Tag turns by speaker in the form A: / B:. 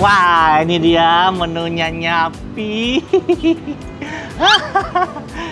A: Wah, ini dia menunya Nyapi.